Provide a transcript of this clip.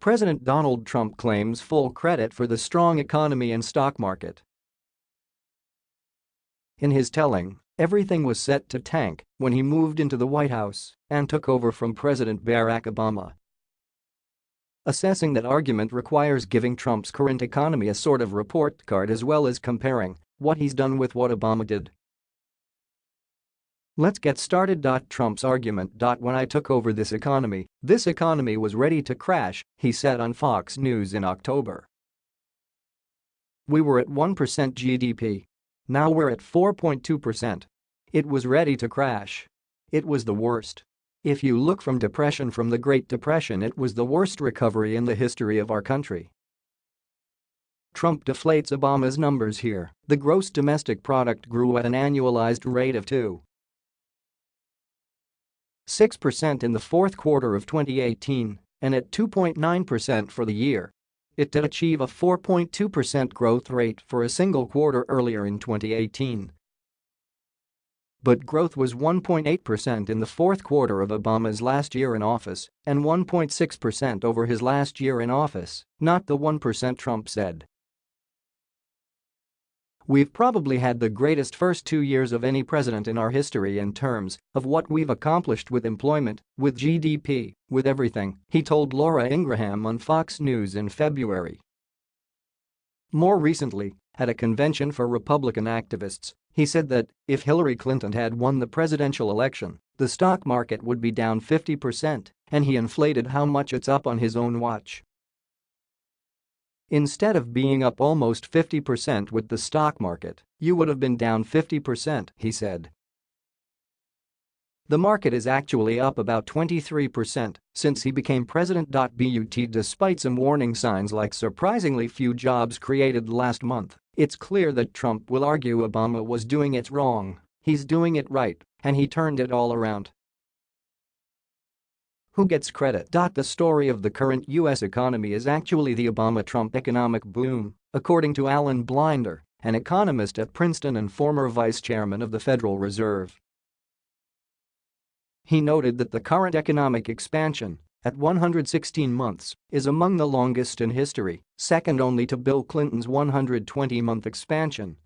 President Donald Trump claims full credit for the strong economy and stock market. In his telling, everything was set to tank when he moved into the White House and took over from President Barack Obama. Assessing that argument requires giving Trump's current economy a sort of report card as well as comparing what he's done with what Obama did. Let's get started. Trump's argument. When I took over this economy, this economy was ready to crash, he said on Fox News in October. We were at 1% GDP. Now we're at 4.2%. It was ready to crash. It was the worst. If you look from depression from the Great Depression it was the worst recovery in the history of our country. Trump deflates Obama's numbers here, the gross domestic product grew at an annualized rate of 2.6% in the fourth quarter of 2018 and at 2.9% for the year. It did achieve a 4.2% growth rate for a single quarter earlier in 2018 but growth was 1.8% in the fourth quarter of Obama's last year in office and 1.6% over his last year in office, not the 1% Trump said. We've probably had the greatest first two years of any president in our history in terms of what we've accomplished with employment, with GDP, with everything, he told Laura Ingraham on Fox News in February. More recently, at a convention for Republican activists, he said that if Hillary Clinton had won the presidential election, the stock market would be down 50% and he inflated how much it's up on his own watch. Instead of being up almost 50% with the stock market, you would have been down 50%, he said. The market is actually up about 23% since he became president. But despite some warning signs like surprisingly few jobs created last month, it's clear that Trump will argue Obama was doing it wrong, he's doing it right, and he turned it all around. Who gets credit? The story of the current U.S. economy is actually the Obama-Trump economic boom, according to Alan Blinder, an economist at Princeton and former vice chairman of the Federal Reserve. He noted that the current economic expansion, at 116 months, is among the longest in history, second only to Bill Clinton's 120-month expansion